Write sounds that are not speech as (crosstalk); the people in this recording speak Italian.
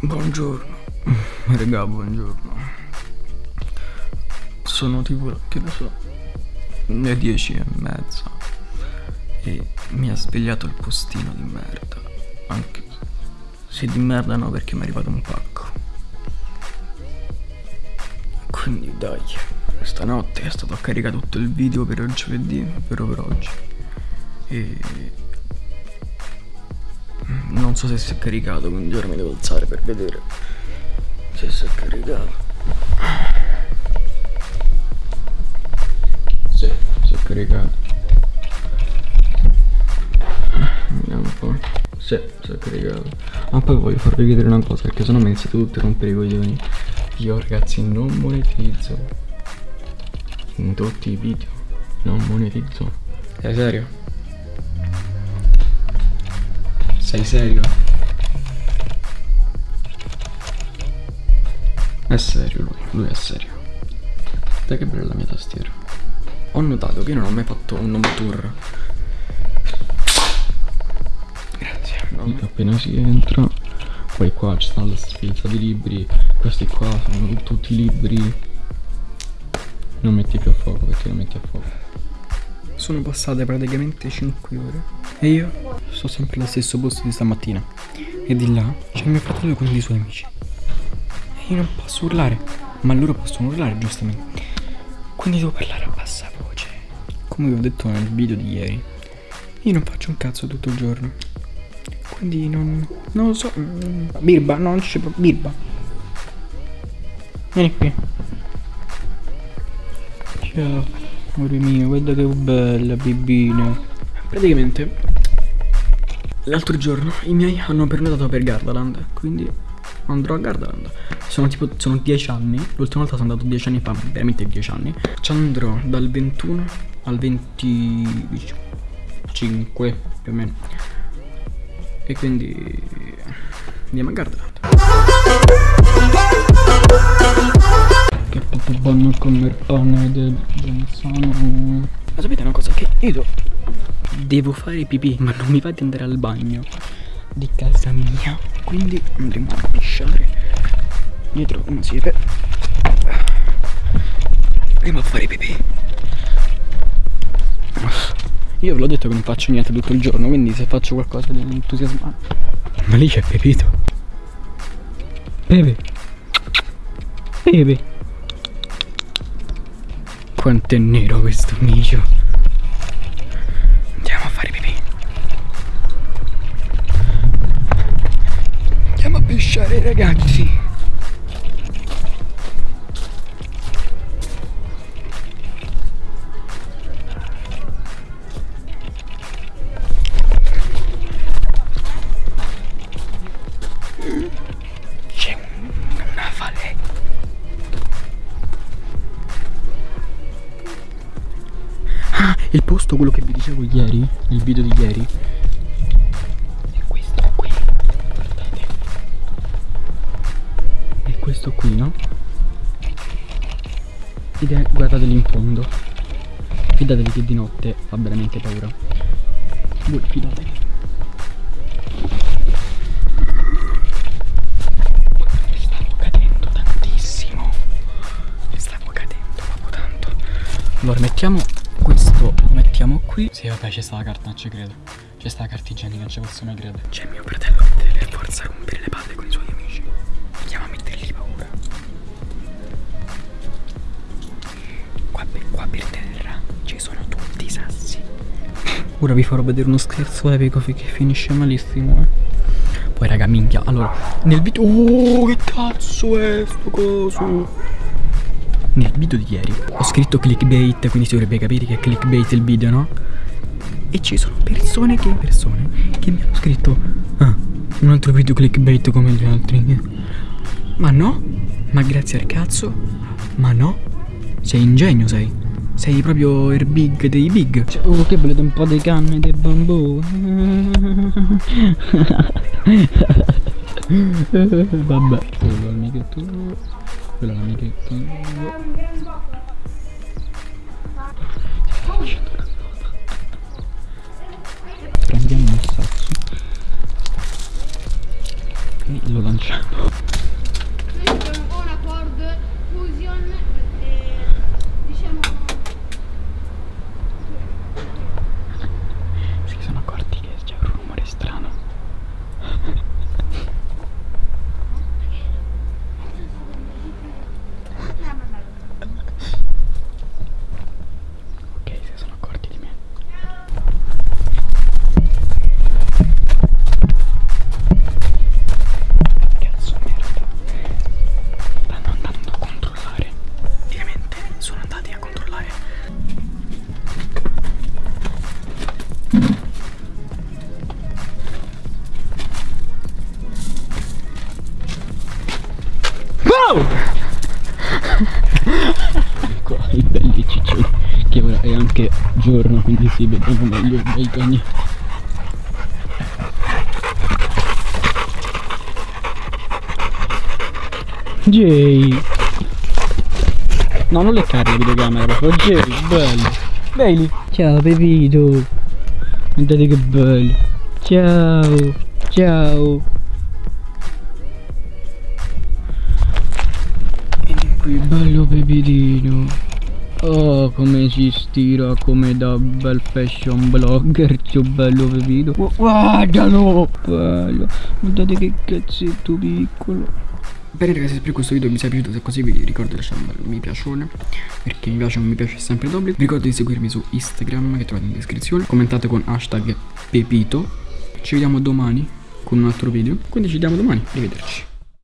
Buongiorno. Regà, buongiorno. Sono tipo, che ne so, le dieci e mezza. E mi ha svegliato il postino di merda. Anche se di merda no, perché mi è arrivato un pacco. Quindi dai, stanotte è stato a caricare tutto il video per giovedì, però per oggi. E non so se si è caricato, quindi ora mi devo alzare per vedere se si è caricato. Sì, si è caricato. Vediamo un po'. Sì, si è caricato. Ma poi voglio farvi vedere una cosa, perché sennò mi iniziate tutti a rompere i coglioni. Io ragazzi non monetizzo. In tutti i video. Non monetizzo. Sei serio? Sei serio? È serio lui, lui è serio. Dai che bella la mia tastiera. Ho notato che io non ho mai fatto un home tour. Grazie. No, appena si entra, poi qua ci stanno la sfilza di libri. Questi qua sono tutti libri. Non metti più a fuoco perché lo metti a fuoco. Sono passate praticamente 5 ore e io sto sempre allo stesso posto di stamattina. E di là c'è mio fratello con i suoi amici. E io non posso urlare, ma loro possono urlare giustamente. Quindi devo parlare a bassa voce. Come vi ho detto nel video di ieri, io non faccio un cazzo tutto il giorno. Quindi non, non lo so. Mm, Birba, no, non c'è proprio. Birba. Vieni qui. Ciao. Amore mio, guarda che bella bibina. Praticamente, l'altro giorno i miei hanno prenotato per Gardaland, quindi andrò a Gardaland. Sono tipo, sono 10 anni, l'ultima volta sono andato 10 anni fa, veramente 10 anni. Ci andrò dal 21 al 25, più o meno. E quindi andiamo a Gardaland. Che proprio buono come il pane del Genzano Ma sapete una cosa? Che io devo fare pipì Ma non mi va di andare al bagno Di casa mia. Quindi andremo a pisciare Dietro una siepe. Andiamo a fare pipì. Io ve l'ho detto che non faccio niente tutto il giorno Quindi se faccio qualcosa di entusiasmante Ma lì c'è Pepito Pepe. Pepe quanto è nero questo micio. Andiamo a fare pipì. Andiamo a pesciare ragazzi Il posto, quello che vi dicevo ieri, il video di ieri, è questo qui, guardate. È questo qui, no? Ed è, guardateli in fondo. Fidatevi che di notte fa veramente paura. Voi fidatevi. Allora mettiamo mettiamo qui. Sì vabbè c'è sta la carta non ci credo. C'è sta la carta igienica non ci posso mai credere. C'è mio fratello che deve per forza rompere le palle con i suoi amici. Andiamo a mettergli paura. Qua per, qua per terra ci sono tutti i sassi. Ora vi farò vedere uno scherzo epico che finisce malissimo eh. Poi raga minchia Allora nel video Oh che cazzo è sto coso nel video di ieri ho scritto clickbait, quindi si dovrebbe capire che è clickbait il video, no? E ci sono persone che, persone che mi hanno scritto Ah, un altro video clickbait come gli altri. Ma no, ma grazie al cazzo Ma no, sei ingegno sei. Sei proprio il big dei big. Cioè, Oh che volete un po' di canne di bambù? (laughs) Vabbè. Quello amichetto quella è l'amichetta prendiamo il sasso Quindi l'ho lanciato. Giorno quindi si vedono meglio i cani. Jay. No non leccare la videocamera proprio Jay bello. Bailey. Ciao Pepito. Guardate che bello. Ciao Ciao. Vieni qui, bello pepitino. Oh, come si stira come da bel fashion blogger, ciò bello pepito. Gu- Guardalo! Bello. Guardate che cazzetto piccolo. Bene ragazzi, spero che questo video vi sia piaciuto, se così vi ricordo di lasciare un bel mi piacione, perché mi piace o mi piace sempre d'obbligo. Vi ricordo di seguirmi su Instagram che trovate in descrizione, commentate con hashtag Pepito. Ci vediamo domani con un altro video, quindi ci vediamo domani, arrivederci.